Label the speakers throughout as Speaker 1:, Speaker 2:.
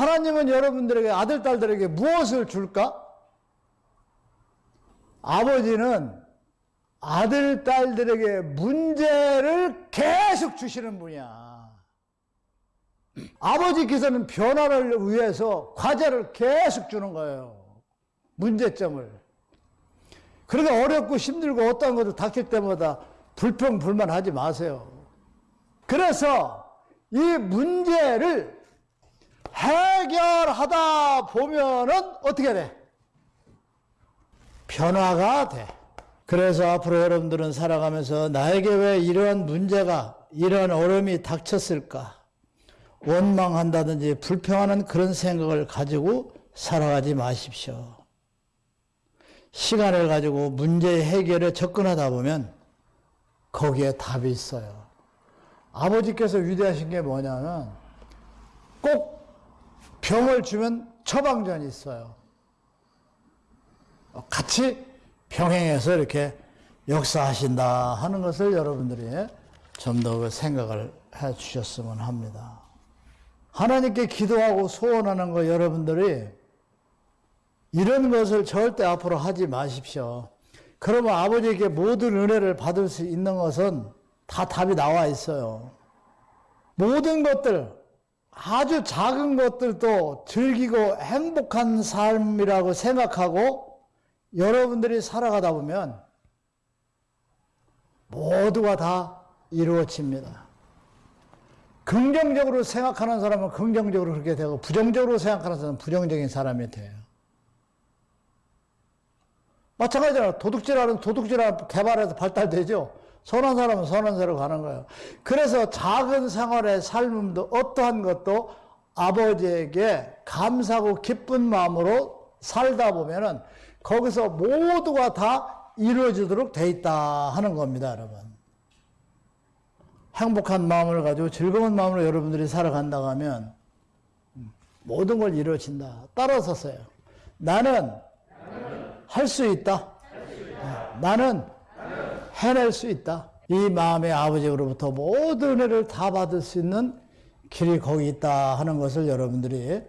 Speaker 1: 하나님은 여러분들에게 아들, 딸들에게 무엇을 줄까? 아버지는 아들, 딸들에게 문제를 계속 주시는 분이야. 아버지께서는 변화를 위해서 과제를 계속 주는 거예요. 문제점을. 그러니까 어렵고 힘들고 어떤 것도 닥칠 때마다 불평, 불만하지 마세요. 그래서 이 문제를 해결하다 보면은 어떻게 돼? 변화가 돼. 그래서 앞으로 여러분들은 살아가면서 나에게 왜 이러한 문제가, 이러한 어려움이 닥쳤을까? 원망한다든지 불평하는 그런 생각을 가지고 살아가지 마십시오. 시간을 가지고 문제 해결에 접근하다 보면 거기에 답이 있어요. 아버지께서 위대하신 게 뭐냐면 꼭 병을 주면 처방전이 있어요. 같이 병행해서 이렇게 역사하신다 하는 것을 여러분들이 좀 더 생각을 해 주셨으면 합니다. 하나님께 기도하고 소원하는 거 여러분들이 이런 것을 절대 앞으로 하지 마십시오. 그러면 아버지에게 모든 은혜를 받을 수 있는 것은 다 답이 나와 있어요. 모든 것들, 아주 작은 것들도 즐기고 행복한 삶이라고 생각하고 여러분들이 살아가다 보면 모두가 다 이루어집니다. 긍정적으로 생각하는 사람은 긍정적으로 그렇게 되고 부정적으로 생각하는 사람은 부정적인 사람이 돼요. 마찬가지로 도둑질하는 도둑질하는 개발해서 발달되죠. 선한 사람은 선한 대로 가는 거예요. 그래서 작은 생활의 삶도 어떠한 것도 아버지에게 감사하고 기쁜 마음으로 살다 보면은 거기서 모두가 다 이루어지도록 돼 있다 하는 겁니다, 여러분. 행복한 마음을 가지고 즐거운 마음으로 여러분들이 살아간다고 하면 모든 걸 이루어진다. 따라서서요. 나는 할 수 있다. 나는 해낼 수 있다. 이 마음의 아버지로부터 모든 은혜를 다 받을 수 있는 길이 거기 있다 하는 것을 여러분들이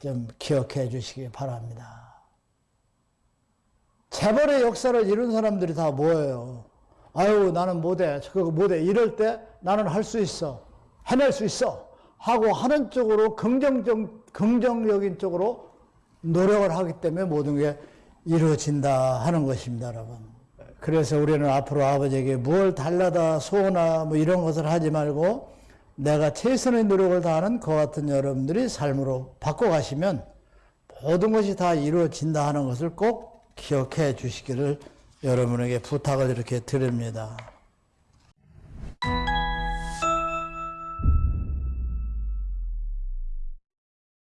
Speaker 1: 좀 기억해 주시기 바랍니다. 재벌의 역사를 이룬 사람들이 다 뭐예요? 아유, 나는 못해. 그거 못해. 이럴 때 나는 할 수 있어. 해낼 수 있어. 하고 하는 쪽으로 긍정적, 긍정적인 쪽으로 노력을 하기 때문에 모든 게 이루어진다 하는 것입니다, 여러분. 그래서 우리는 앞으로 아버지에게 뭘 달라다 소나 뭐 이런 것을 하지 말고 내가 최선의 노력을 다하는 그 같은 여러분들이 삶으로 바꿔가시면 모든 것이 다 이루어진다 하는 것을 꼭 기억해 주시기를 여러분에게 부탁을 이렇게 드립니다.